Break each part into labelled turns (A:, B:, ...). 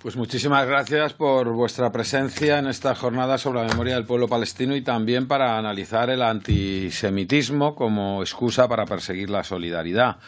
A: Pues muchísimas gracias por vuestra presencia en esta jornada sobre la memoria del pueblo palestino y también para analizar el antisemitismo como excusa para perseguir la solidaridad.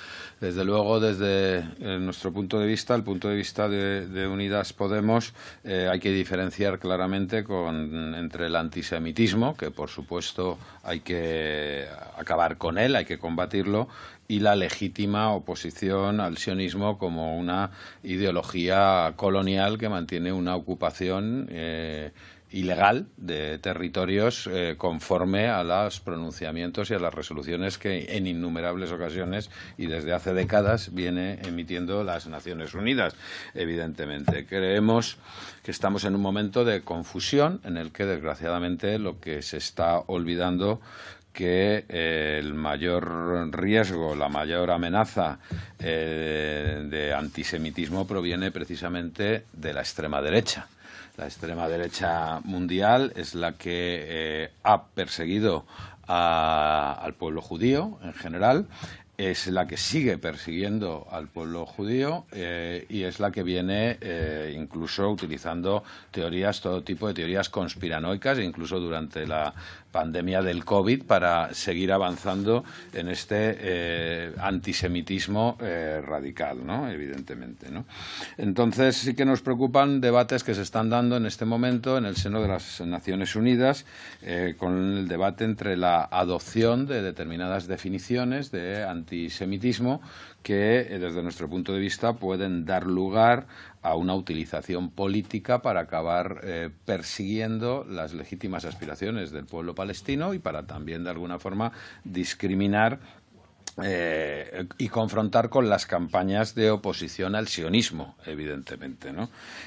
A: Desde luego, desde eh, nuestro punto de vista, el punto de vista de, Unidas Podemos, eh, hay que diferenciar claramente con, entre el antisemitismo, que por supuesto hay que acabar con él, hay que combatirlo, y la legítima oposición al sionismo como una ideología colonial que mantiene una ocupación eh, ilegal de territorios eh, conforme a los pronunciamientos y a las resoluciones que en innumerables ocasiones y desde hace décadas viene emitiendo las Naciones Unidas, evidentemente. Creemos que estamos en un momento de confusión en el que, desgraciadamente, lo que se está olvidando que eh, el mayor riesgo, la mayor amenaza eh, de antisemitismo proviene precisamente de la extrema derecha. La extrema derecha mundial es la que eh, ha perseguido al pueblo judío en general, es la que sigue persiguiendo al pueblo judío y es la que viene incluso utilizando teorías, todo tipo de teorías conspiranoicas, incluso durante la pandemia del COVID para seguir avanzando en este eh, antisemitismo eh, radical, ¿no? evidentemente. ¿no? Entonces sí que nos preocupan debates que se están dando en este momento en el seno de las Naciones Unidas eh, con el debate entre la adopción de determinadas definiciones de antisemitismo que desde nuestro punto de vista pueden dar lugar a una utilización política para acabar eh, persiguiendo las legítimas aspiraciones del pueblo palestino y para también de alguna forma discriminar eh, y confrontar con las campañas de oposición al sionismo, evidentemente.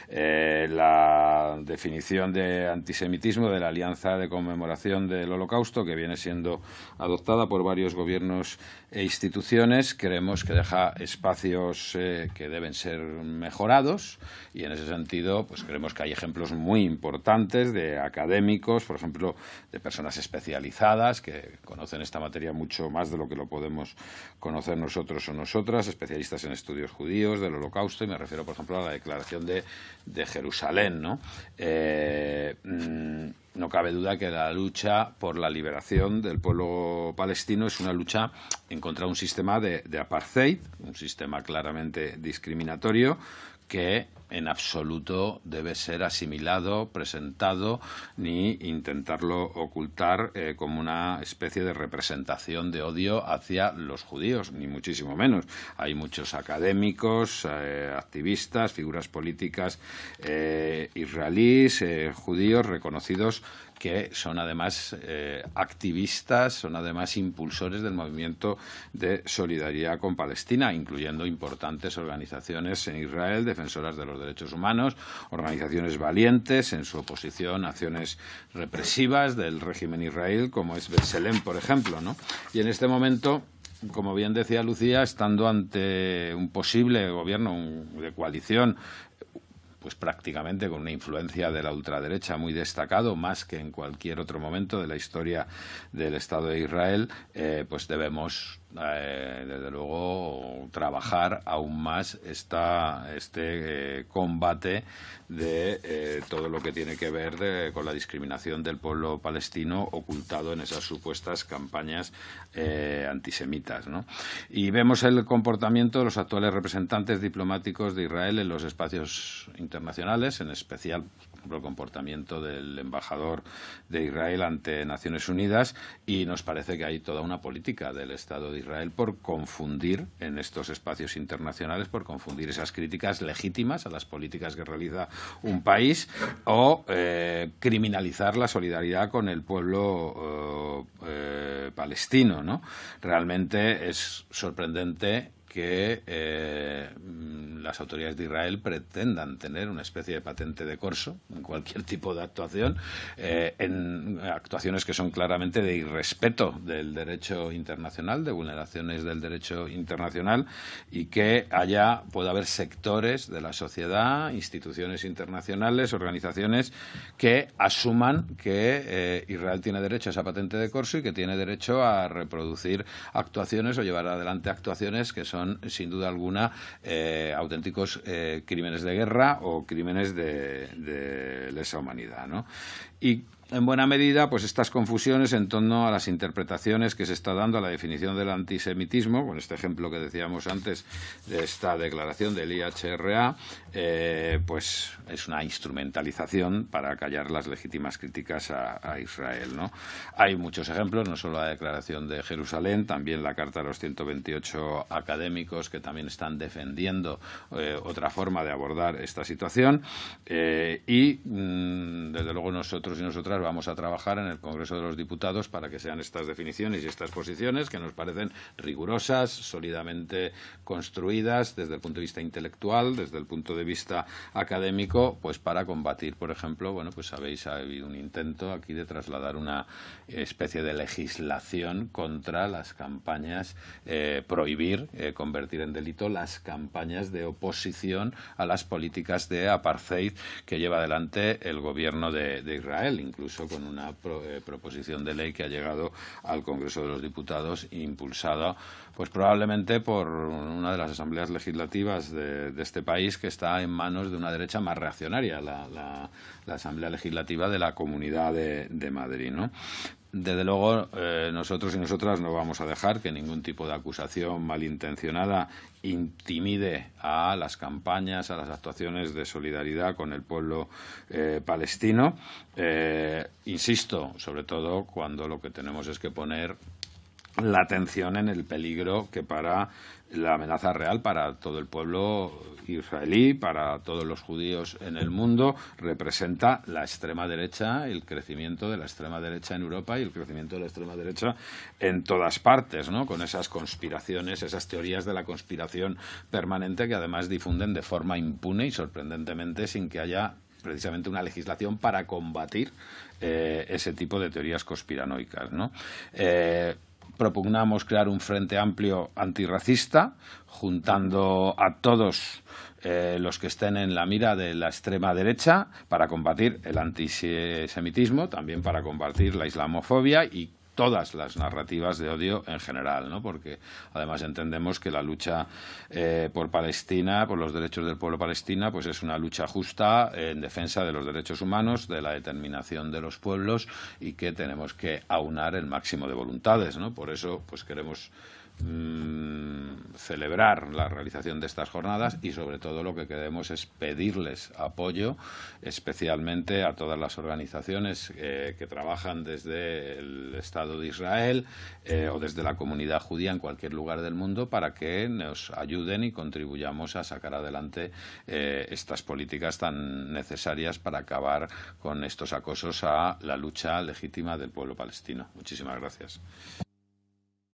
A: Eh, la definición de antisemitismo de la Alianza de Conmemoración del Holocausto, que viene siendo adoptada por varios gobiernos e instituciones, creemos que deja espacios eh, que deben ser mejorados y en ese sentido pues creemos que hay ejemplos muy importantes de académicos, por ejemplo, de personas especializadas que conocen esta materia mucho más de lo que lo podemos conocer nosotros o nosotras, especialistas en estudios judíos del holocausto, y me refiero, por ejemplo, a la declaración de, Jerusalén. ¿no? Eh, mm, no cabe duda que la lucha por la liberación del pueblo palestino es una lucha en contra de un sistema de apartheid, un sistema claramente discriminatorio, que en absoluto debe ser asimilado, presentado, ni intentarlo ocultar eh, como una especie de representación de odio hacia los judíos, ni muchísimo menos. Hay muchos académicos, eh, activistas, figuras políticas eh, israelíes, judíos reconocidos que son además activistas, son además impulsores del movimiento de solidaridad con Palestina, incluyendo importantes organizaciones en Israel, defensoras de los derechos humanos, organizaciones valientes en su oposición a acciones represivas del régimen israelí, como es Betselem, por ejemplo. ¿no? Y en este momento como bien decía Lucía, estando ante un posible gobierno de coalición pues prácticamente con una influencia de la ultraderecha muy destacado, más que en cualquier otro momento de la historia del Estado de Israel, eh, pues debemos eh, desde luego trabajar aún más esta, este eh, combate de eh, todo lo que tiene que ver con la discriminación del pueblo palestino ocultado en esas supuestas campañas antisemitas. ¿no? Y vemos el comportamiento de los actuales representantes diplomáticos de Israel en los espacios internacionales, en especial el comportamiento del embajador de Israel ante Naciones Unidas y nos parece que hay toda una política del Estado de Israel por confundir en estos espacios internacionales, por confundir esas críticas legítimas a las políticas que realiza un país o eh, criminalizar la solidaridad con el pueblo eh, eh, palestino. ¿no? Realmente es sorprendente que eh, las autoridades de Israel pretendan tener una especie de patente de corso en cualquier tipo de actuación, eh, en actuaciones que son claramente de irrespeto del derecho internacional, de vulneraciones del derecho internacional, y que haya, pueda haber sectores de la sociedad, instituciones internacionales, organizaciones que asuman que eh, Israel tiene derecho a esa patente de corso y que tiene derecho a reproducir actuaciones o llevar adelante actuaciones que son son, sin duda alguna, auténticos crímenes de guerra o crímenes de, de lesa humanidad. ¿no? Y en buena medida, pues estas confusiones en torno a las interpretaciones que se está dando a la definición del antisemitismo, con este ejemplo que decíamos antes de esta declaración del IHRA, eh, pues es una instrumentalización para callar las legítimas críticas a, Israel. ¿no? Hay muchos ejemplos, no solo la declaración de Jerusalén, también la Carta de los 128 académicos que también están defendiendo eh, otra forma de abordar esta situación eh, y, mm, desde luego, nosotros y nosotras vamos a trabajar en el Congreso de los Diputados para que sean estas definiciones y estas posiciones que nos parecen rigurosas, sólidamente construidas desde el punto de vista intelectual, desde el punto de vista académico, pues para combatir, por ejemplo, bueno, pues sabéis, ha habido un intento aquí de trasladar una especie de legislación contra las campañas, eh, prohibir, eh, convertir en delito las campañas de oposición a las políticas de apartheid que lleva adelante el gobierno de, de Israel, incluso con una eh, proposición de ley que ha llegado al Congreso de los Diputados impulsada pues probablemente por una de las asambleas legislativas de, este país que está en manos de una derecha más reaccionaria, la, Asamblea Legislativa de la Comunidad de, Madrid. ¿no? Desde luego, eh, nosotros y nosotras no vamos a dejar que ningún tipo de acusación malintencionada intimide a las campañas, a las actuaciones de solidaridad con el pueblo eh, palestino. Eh, insisto, sobre todo cuando lo que tenemos es que poner la atención en el peligro que para la amenaza real para todo el pueblo israelí, para todos los judíos en el mundo, representa la extrema derecha, el crecimiento de la extrema derecha en Europa y el crecimiento de la extrema derecha en todas partes, ¿no? con esas conspiraciones, esas teorías de la conspiración permanente que además difunden de forma impune y sorprendentemente sin que haya precisamente una legislación para combatir eh, ese tipo de teorías conspiranoicas. ¿no? Eh, propugnamos crear un frente amplio antirracista, juntando a todos eh, los que estén en la mira de la extrema derecha para combatir el antisemitismo, también para combatir la islamofobia y todas las narrativas de odio en general, ¿no? porque además entendemos que la lucha eh, por Palestina, por los derechos del pueblo palestina, pues es una lucha justa en defensa de los derechos humanos, de la determinación de los pueblos y que tenemos que aunar el máximo de voluntades. ¿no? Por eso pues queremos Mm, celebrar la realización de estas jornadas y sobre todo lo que queremos es pedirles apoyo especialmente a todas las organizaciones eh, que trabajan desde el Estado de Israel eh, o desde la comunidad judía en cualquier lugar del mundo para que nos ayuden y contribuyamos a sacar adelante eh, estas políticas tan necesarias para acabar con estos acosos a la lucha legítima del pueblo palestino. Muchísimas gracias.